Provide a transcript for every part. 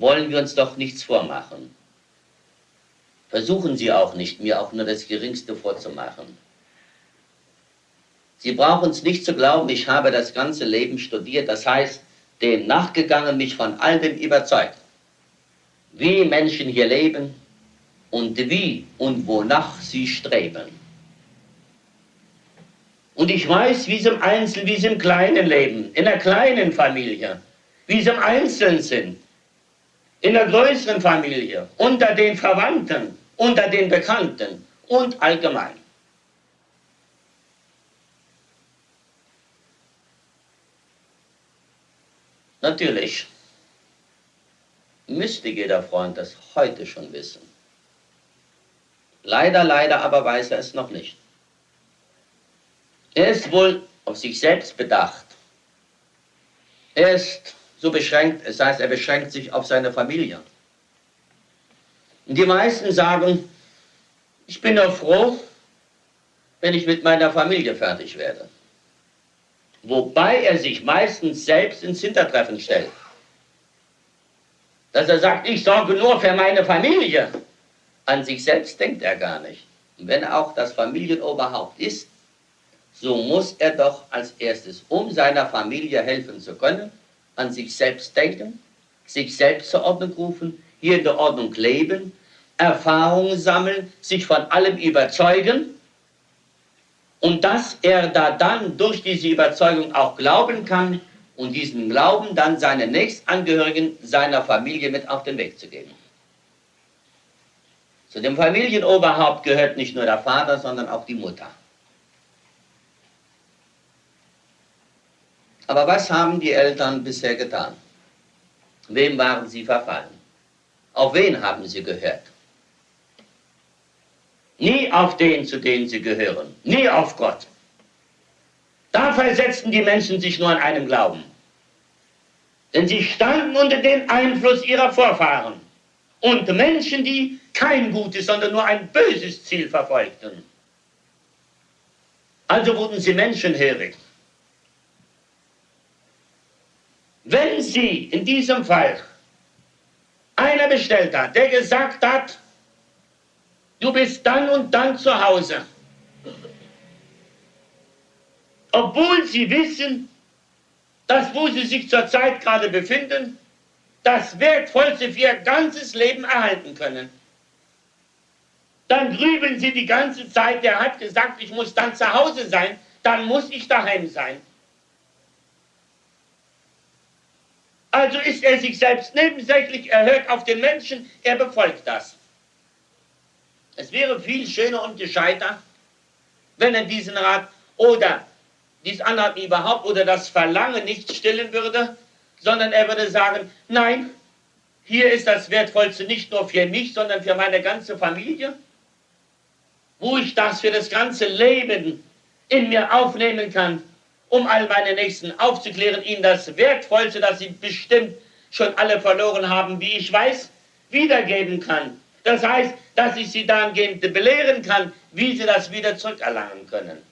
wollen wir uns doch nichts vormachen. Versuchen Sie auch nicht, mir auch nur das Geringste vorzumachen. Sie brauchen es nicht zu glauben, ich habe das ganze Leben studiert, das heißt, dem nachgegangen, mich von all dem überzeugt. Wie Menschen hier leben und wie und wonach sie streben. Und ich weiß, wie sie im Einzelnen, wie sie im Kleinen leben, in einer kleinen Familie, wie sie im Einzelnen sind, in der größeren Familie, unter den Verwandten, unter den Bekannten und allgemein. Natürlich müsste jeder Freund das heute schon wissen. Leider, leider aber weiß er es noch nicht. Er ist wohl auf sich selbst bedacht. Er ist so beschränkt, es heißt, er beschränkt sich auf seine Familie. Und die meisten sagen, ich bin doch froh, wenn ich mit meiner Familie fertig werde. Wobei er sich meistens selbst ins Hintertreffen stellt. Dass er sagt, ich sorge nur für meine Familie. An sich selbst denkt er gar nicht. Und wenn er auch das Familienoberhaupt ist, so muss er doch als erstes, um seiner Familie helfen zu können, an sich selbst denken, sich selbst zur Ordnung rufen, hier in der Ordnung leben, Erfahrungen sammeln, sich von allem überzeugen und dass er da dann durch diese Überzeugung auch glauben kann und diesen Glauben dann seinen Nächstangehörigen seiner Familie mit auf den Weg zu geben. Zu dem Familienoberhaupt gehört nicht nur der Vater, sondern auch die Mutter. Aber was haben die Eltern bisher getan? Wem waren sie verfallen? Auf wen haben sie gehört? Nie auf den, zu denen sie gehören. Nie auf Gott. Da versetzten die Menschen sich nur an einem Glauben. Denn sie standen unter dem Einfluss ihrer Vorfahren. Und Menschen, die kein gutes, sondern nur ein böses Ziel verfolgten. Also wurden sie menschenhörig. Wenn Sie in diesem Fall einer bestellt hat, der gesagt hat, du bist dann und dann zu Hause, obwohl Sie wissen, dass wo Sie sich zurzeit gerade befinden, das Wertvollste für Ihr ganzes Leben erhalten können. Dann grübeln Sie die ganze Zeit, der hat gesagt, ich muss dann zu Hause sein, dann muss ich daheim sein. Also ist er sich selbst nebensächlich, er hört auf den Menschen, er befolgt das. Es wäre viel schöner und gescheiter, wenn er diesen Rat oder dies Anraten überhaupt oder das Verlangen nicht stillen würde, sondern er würde sagen, nein, hier ist das Wertvollste nicht nur für mich, sondern für meine ganze Familie, wo ich das für das ganze Leben in mir aufnehmen kann, um all meine Nächsten aufzuklären, ihnen das Wertvollste, das sie bestimmt schon alle verloren haben, wie ich weiß, wiedergeben kann. Das heißt, dass ich sie dahingehend belehren kann, wie sie das wieder zurückerlangen können.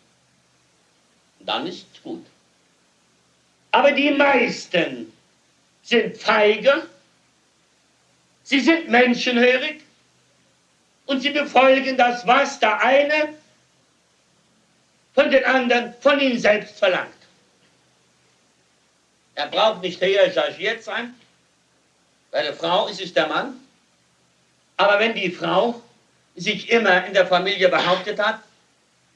Dann ist gut. Aber die meisten sind feige, sie sind menschenhörig und sie befolgen das, was der eine von den anderen von ihm selbst verlangt. Er braucht nicht höher chargiert sein. Bei der Frau ist es der Mann. Aber wenn die Frau sich immer in der Familie behauptet hat,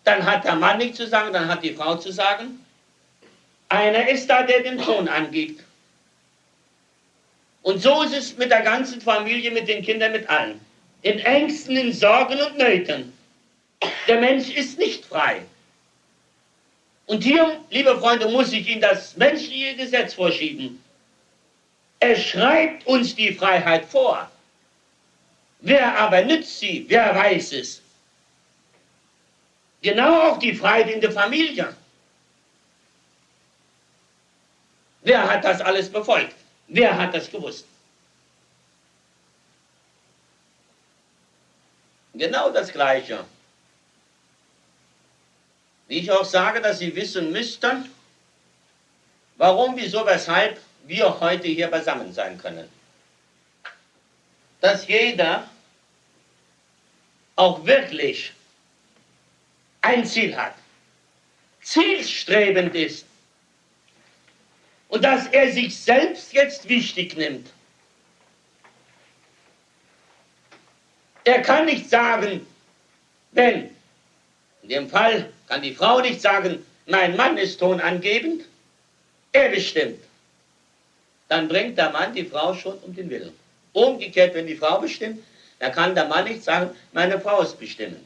dann hat der Mann nichts zu sagen, dann hat die Frau zu sagen. Einer ist da, der den Ton angibt. Und so ist es mit der ganzen Familie, mit den Kindern, mit allen. In Ängsten, in Sorgen und Nöten. Der Mensch ist nicht frei. Und hier, liebe Freunde, muss ich Ihnen das menschliche Gesetz vorschieben. Es schreibt uns die Freiheit vor. Wer aber nützt sie? Wer weiß es? Genau auch die Freiheit in der Familie. Wer hat das alles befolgt? Wer hat das gewusst? Genau das Gleiche wie ich auch sage, dass Sie wissen müssten, warum, wieso, weshalb wir heute hier beisammen sein können. dass jeder auch wirklich ein Ziel hat, zielstrebend ist und dass er sich selbst jetzt wichtig nimmt. Er kann nicht sagen, wenn, in dem Fall kann die Frau nicht sagen, mein Mann ist tonangebend, er bestimmt. Dann bringt der Mann die Frau schon um den Willen. Umgekehrt, wenn die Frau bestimmt, dann kann der Mann nicht sagen, meine Frau ist bestimmend.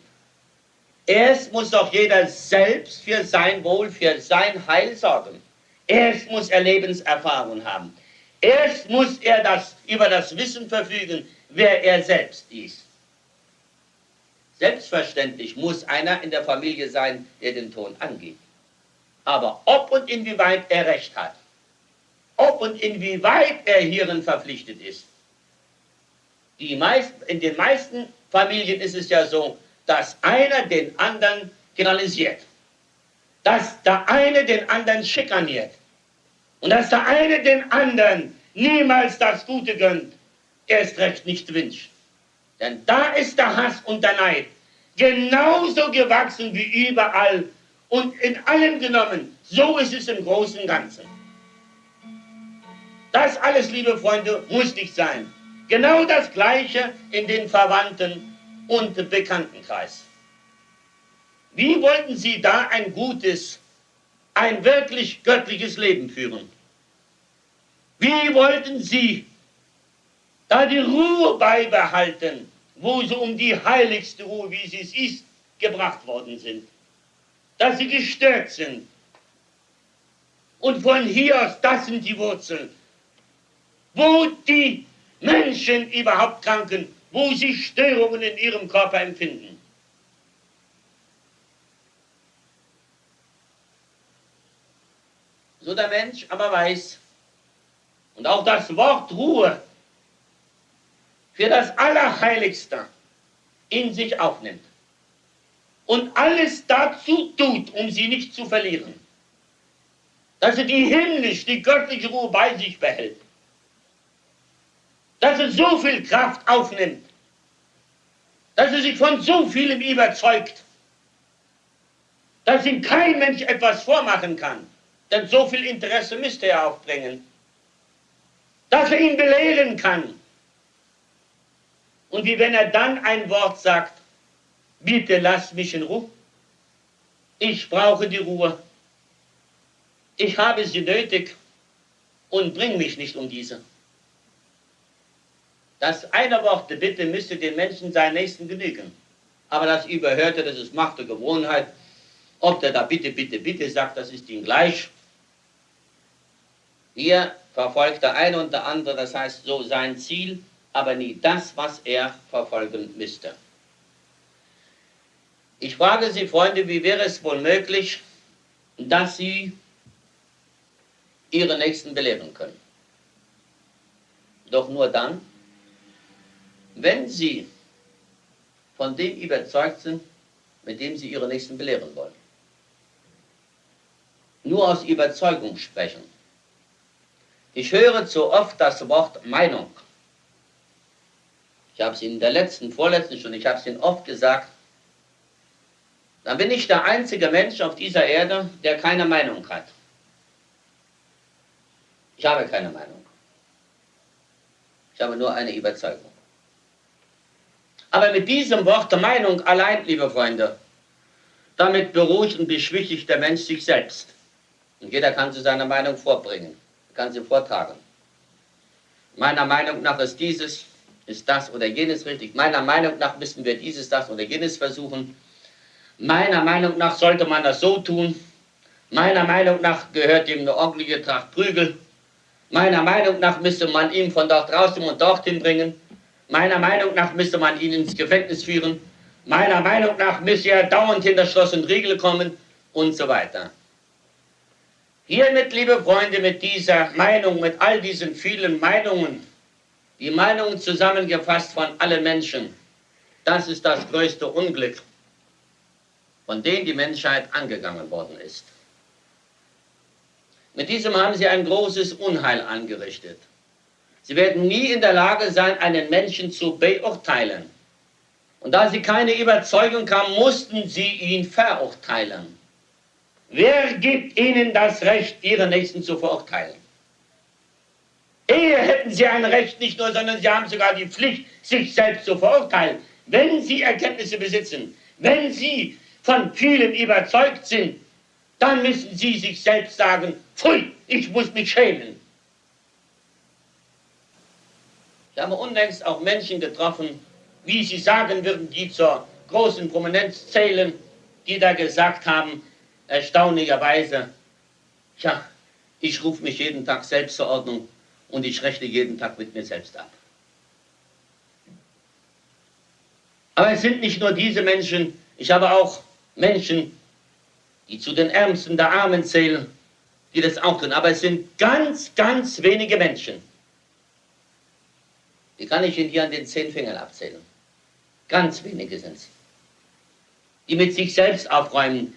Erst muss doch jeder selbst für sein Wohl, für sein Heil sorgen. Erst muss er Lebenserfahrung haben. Erst muss er das, über das Wissen verfügen, wer er selbst ist. Selbstverständlich muss einer in der Familie sein, der den Ton angibt. Aber ob und inwieweit er Recht hat, ob und inwieweit er hierin verpflichtet ist, meisten, in den meisten Familien ist es ja so, dass einer den anderen generalisiert dass der eine den anderen schikaniert und dass der eine den anderen niemals das Gute gönnt, erst recht nicht wünscht. Denn da ist der Hass und der Neid genauso gewachsen wie überall und in allem genommen. So ist es im Großen und Ganzen. Das alles, liebe Freunde, muss nicht sein. Genau das Gleiche in den Verwandten und Bekanntenkreis. Wie wollten Sie da ein gutes, ein wirklich göttliches Leben führen? Wie wollten Sie da die Ruhe beibehalten, wo Sie um die heiligste Ruhe, wie sie es ist, gebracht worden sind? Dass Sie gestört sind. Und von hier aus, das sind die Wurzeln. Wo die Menschen überhaupt kranken, wo sie Störungen in ihrem Körper empfinden. so der Mensch aber weiß und auch das Wort Ruhe für das Allerheiligste in sich aufnimmt und alles dazu tut, um sie nicht zu verlieren, dass er die himmlisch, die göttliche Ruhe bei sich behält, dass er so viel Kraft aufnimmt, dass er sich von so vielem überzeugt, dass ihm kein Mensch etwas vormachen kann. Denn so viel Interesse müsste er aufbringen, dass er ihn belehren kann. Und wie wenn er dann ein Wort sagt, bitte lass mich in Ruhe, ich brauche die Ruhe, ich habe sie nötig und bring mich nicht um diese. Das eine Wort Bitte müsste den Menschen seinen Nächsten genügen. Aber das Überhörte, das ist Macht der Gewohnheit. Ob der da bitte, bitte, bitte sagt, das ist ihm gleich. Hier verfolgt der eine und der andere, das heißt so sein Ziel, aber nie das, was er verfolgen müsste. Ich frage Sie, Freunde, wie wäre es wohl möglich, dass Sie Ihre Nächsten belehren können? Doch nur dann, wenn Sie von dem überzeugt sind, mit dem Sie Ihre Nächsten belehren wollen. Nur aus Überzeugung sprechen ich höre zu oft das Wort Meinung. Ich habe es in der letzten, vorletzten Stunde, ich habe es Ihnen oft gesagt. Dann bin ich der einzige Mensch auf dieser Erde, der keine Meinung hat. Ich habe keine Meinung. Ich habe nur eine Überzeugung. Aber mit diesem Wort der Meinung allein, liebe Freunde, damit beruhigt und beschwichtigt der Mensch sich selbst. Und jeder kann zu seiner Meinung vorbringen kann sie vortragen. Meiner Meinung nach ist dieses, ist das oder jenes richtig. Meiner Meinung nach müssten wir dieses, das oder jenes versuchen. Meiner Meinung nach sollte man das so tun. Meiner Meinung nach gehört ihm eine ordentliche Tracht Prügel. Meiner Meinung nach müsste man ihn von dort draußen und dorthin bringen. Meiner Meinung nach müsste man ihn ins Gefängnis führen. Meiner Meinung nach müsste er dauernd hinter Schloss und Riegel kommen und so weiter. Hiermit, liebe Freunde, mit dieser Meinung, mit all diesen vielen Meinungen, die Meinungen zusammengefasst von allen Menschen, das ist das größte Unglück, von dem die Menschheit angegangen worden ist. Mit diesem haben sie ein großes Unheil angerichtet. Sie werden nie in der Lage sein, einen Menschen zu beurteilen. Und da sie keine Überzeugung haben, mussten sie ihn verurteilen. Wer gibt ihnen das Recht, ihre Nächsten zu verurteilen? Ehe hätten sie ein Recht nicht nur, sondern sie haben sogar die Pflicht, sich selbst zu verurteilen. Wenn sie Erkenntnisse besitzen, wenn sie von vielen überzeugt sind, dann müssen sie sich selbst sagen, pfui, ich muss mich schämen. Wir haben unlängst auch Menschen getroffen, wie sie sagen würden, die zur großen Prominenz zählen, die da gesagt haben, erstaunlicherweise, ja, ich rufe mich jeden Tag selbst zur Ordnung und ich rechne jeden Tag mit mir selbst ab. Aber es sind nicht nur diese Menschen, ich habe auch Menschen, die zu den Ärmsten der Armen zählen, die das auch tun. Aber es sind ganz, ganz wenige Menschen. Die kann ich Ihnen hier an den zehn Fingern abzählen. Ganz wenige sind es. Die mit sich selbst aufräumen,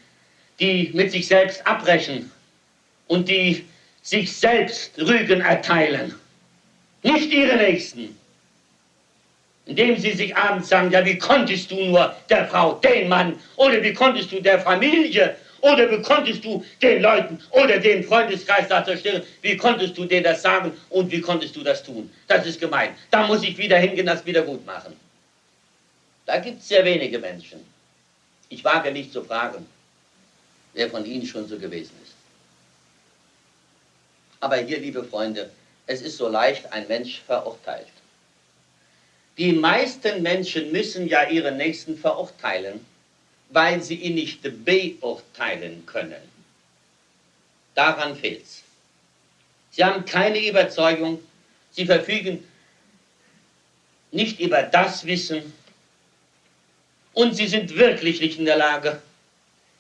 die mit sich selbst abbrechen und die sich selbst Rügen erteilen. Nicht ihre Nächsten. Indem sie sich abends sagen, ja, wie konntest du nur der Frau den Mann oder wie konntest du der Familie oder wie konntest du den Leuten oder den Freundeskreis da zerstören? Wie konntest du denen das sagen und wie konntest du das tun? Das ist gemein. Da muss ich wieder hingehen, das wieder gut machen. Da gibt es sehr wenige Menschen. Ich wage nicht zu fragen, wer von Ihnen schon so gewesen ist. Aber hier, liebe Freunde, es ist so leicht, ein Mensch verurteilt. Die meisten Menschen müssen ja ihren Nächsten verurteilen, weil sie ihn nicht beurteilen können. Daran fehlt es. Sie haben keine Überzeugung, sie verfügen nicht über das Wissen und sie sind wirklich nicht in der Lage,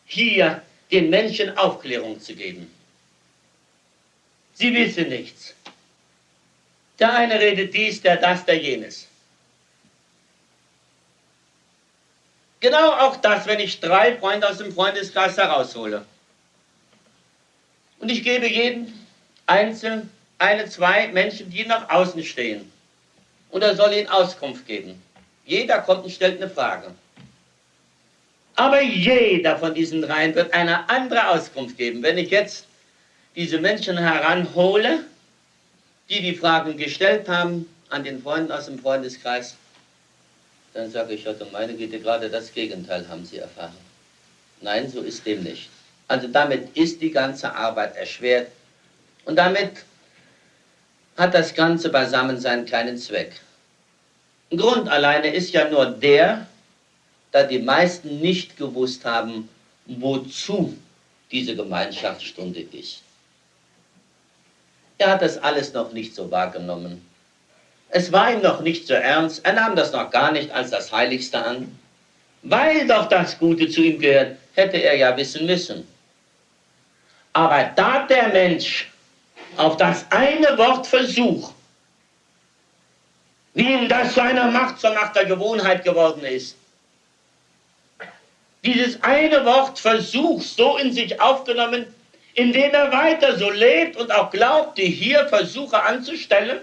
hier den Menschen Aufklärung zu geben. Sie wissen nichts. Der eine redet dies, der das, der jenes. Genau auch das, wenn ich drei Freunde aus dem Freundeskreis heraushole. Und ich gebe jedem einzeln eine, zwei Menschen, die nach außen stehen. Und er soll ihnen Auskunft geben. Jeder kommt und stellt eine Frage. Aber jeder von diesen dreien wird eine andere Auskunft geben. Wenn ich jetzt diese Menschen heranhole, die die Fragen gestellt haben an den Freunden aus dem Freundeskreis, dann sage ich, ja, meine Güte, gerade das Gegenteil haben sie erfahren. Nein, so ist dem nicht. Also damit ist die ganze Arbeit erschwert und damit hat das ganze Beisammensein keinen Zweck. Grund alleine ist ja nur der, da die meisten nicht gewusst haben, wozu diese Gemeinschaftsstunde ist. Er hat das alles noch nicht so wahrgenommen. Es war ihm noch nicht so ernst, er nahm das noch gar nicht als das Heiligste an. Weil doch das Gute zu ihm gehört, hätte er ja wissen müssen. Aber da der Mensch auf das eine Wort Versuch, wie ihm das zu einer Macht, zur Macht der Gewohnheit geworden ist, dieses eine Wort Versuch so in sich aufgenommen, indem er weiter so lebt und auch glaubte, hier Versuche anzustellen,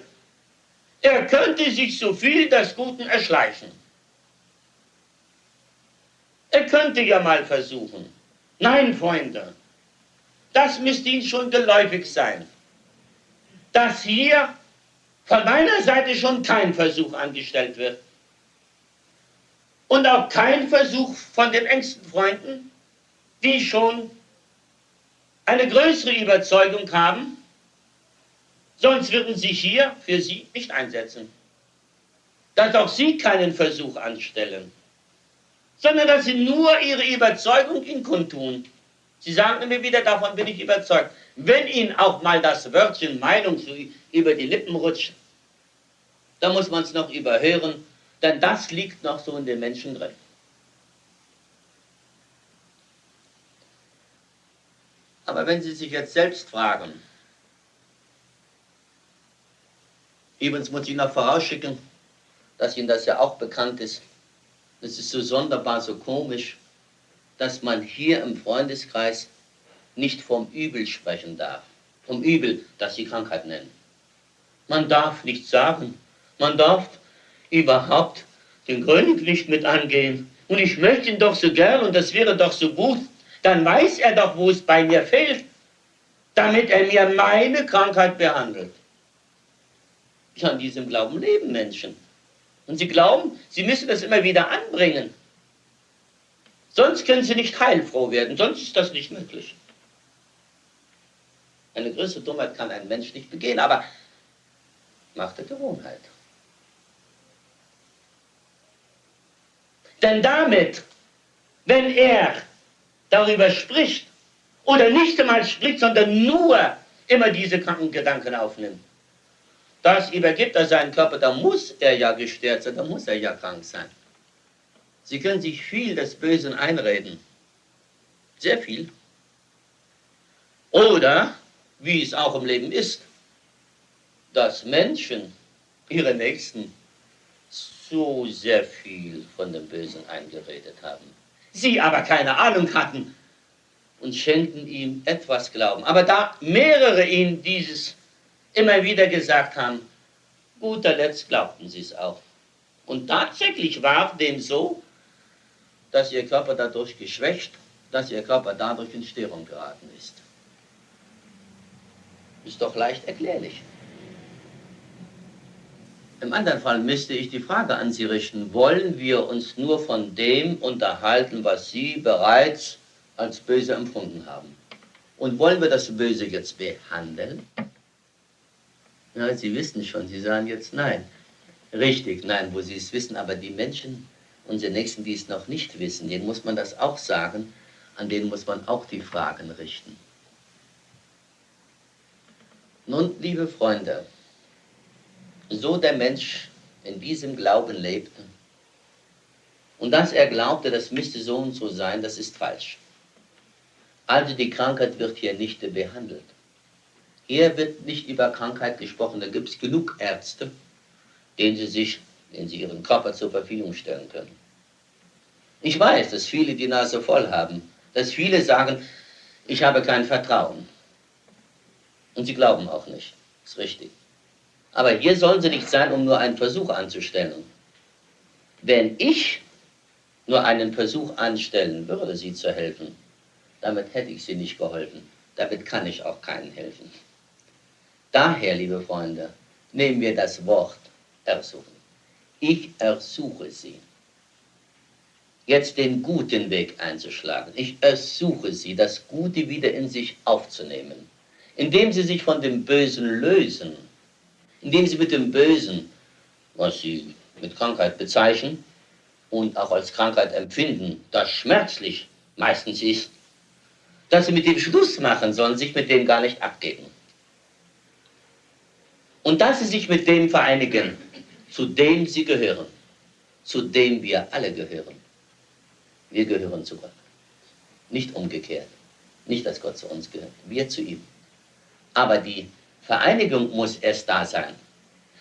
er könnte sich so viel des Guten erschleichen. Er könnte ja mal versuchen. Nein, Freunde, das müsste Ihnen schon geläufig sein, dass hier von meiner Seite schon kein Versuch angestellt wird. Und auch kein Versuch von den engsten Freunden, die schon eine größere Überzeugung haben, sonst würden sie hier für sie nicht einsetzen. Dass auch sie keinen Versuch anstellen, sondern dass sie nur ihre Überzeugung in kundtun. Sie sagen mir wieder, davon bin ich überzeugt. Wenn ihnen auch mal das Wörtchen Meinung über die Lippen rutscht, dann muss man es noch überhören, denn das liegt noch so in den Menschen drin. Aber wenn Sie sich jetzt selbst fragen, übrigens muss ich noch vorausschicken, dass Ihnen das ja auch bekannt ist, es ist so sonderbar, so komisch, dass man hier im Freundeskreis nicht vom Übel sprechen darf. Vom Übel, das Sie Krankheit nennen. Man darf nichts sagen. Man darf überhaupt den König nicht mit angehen. Und ich möchte ihn doch so gern und das wäre doch so gut. Dann weiß er doch, wo es bei mir fehlt, damit er mir meine Krankheit behandelt. Ja, an diesem Glauben leben Menschen. Und sie glauben, sie müssen das immer wieder anbringen. Sonst können sie nicht heilfroh werden, sonst ist das nicht möglich. Eine größere Dummheit kann ein Mensch nicht begehen, aber macht der Gewohnheit. Denn damit, wenn er darüber spricht, oder nicht einmal spricht, sondern nur immer diese kranken Gedanken aufnimmt, das übergibt er seinen Körper, da muss er ja gestört sein, da muss er ja krank sein. Sie können sich viel des Bösen einreden. Sehr viel. Oder, wie es auch im Leben ist, dass Menschen ihre Nächsten so sehr viel von dem Bösen eingeredet haben. Sie aber keine Ahnung hatten und schenkten ihm etwas Glauben. Aber da mehrere ihnen dieses immer wieder gesagt haben, guter Letzt glaubten sie es auch. Und tatsächlich war dem so, dass ihr Körper dadurch geschwächt, dass ihr Körper dadurch in Störung geraten ist. Ist doch leicht erklärlich. Im anderen Fall müsste ich die Frage an Sie richten, wollen wir uns nur von dem unterhalten, was Sie bereits als böse empfunden haben? Und wollen wir das Böse jetzt behandeln? Ja, Sie wissen schon, Sie sagen jetzt nein. Richtig, nein, wo Sie es wissen, aber die Menschen, unsere Nächsten, die es noch nicht wissen, denen muss man das auch sagen, an denen muss man auch die Fragen richten. Nun, liebe Freunde, so der Mensch in diesem Glauben lebte und dass er glaubte, das müsste so und so sein, das ist falsch. Also die Krankheit wird hier nicht behandelt. Hier wird nicht über Krankheit gesprochen, da gibt es genug Ärzte, denen sie sich, denen sie ihren Körper zur Verfügung stellen können. Ich weiß, dass viele die Nase voll haben, dass viele sagen, ich habe kein Vertrauen. Und sie glauben auch nicht. Ist richtig. Aber hier sollen sie nicht sein, um nur einen Versuch anzustellen. Wenn ich nur einen Versuch anstellen würde, sie zu helfen, damit hätte ich sie nicht geholfen. Damit kann ich auch keinen helfen. Daher, liebe Freunde, nehmen wir das Wort ersuchen. Ich ersuche Sie, jetzt den guten Weg einzuschlagen. Ich ersuche Sie, das Gute wieder in sich aufzunehmen, indem Sie sich von dem Bösen lösen, indem Sie mit dem Bösen, was Sie mit Krankheit bezeichnen und auch als Krankheit empfinden, das schmerzlich meistens ist, dass Sie mit dem Schluss machen sollen, sich mit dem gar nicht abgeben. Und dass sie sich mit dem vereinigen, zu dem sie gehören, zu dem wir alle gehören. Wir gehören zu Gott. Nicht umgekehrt. Nicht, dass Gott zu uns gehört. Wir zu ihm. Aber die Vereinigung muss erst da sein.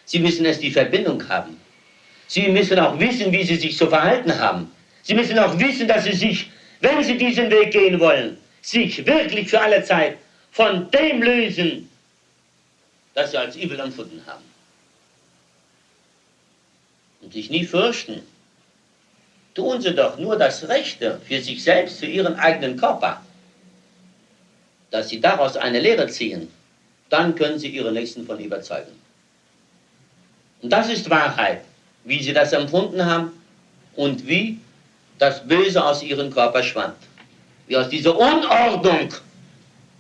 Sie müssen erst die Verbindung haben. Sie müssen auch wissen, wie sie sich zu verhalten haben. Sie müssen auch wissen, dass sie sich, wenn sie diesen Weg gehen wollen, sich wirklich für alle Zeit von dem lösen, das sie als übel empfunden haben. Und sich nie fürchten, tun sie doch nur das Rechte für sich selbst, für ihren eigenen Körper, dass sie daraus eine Lehre ziehen, dann können sie ihre Nächsten von überzeugen. Und das ist Wahrheit, wie sie das empfunden haben und wie das Böse aus ihrem Körper schwand. Wie aus dieser Unordnung,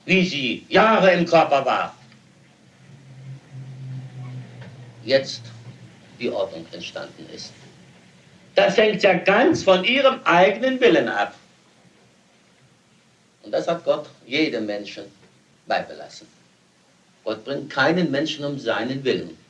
wie sie Jahre im Körper war, jetzt die Ordnung entstanden ist. Das hängt ja ganz von ihrem eigenen Willen ab. Und das hat Gott jedem Menschen beibelassen. Gott bringt keinen Menschen um seinen Willen.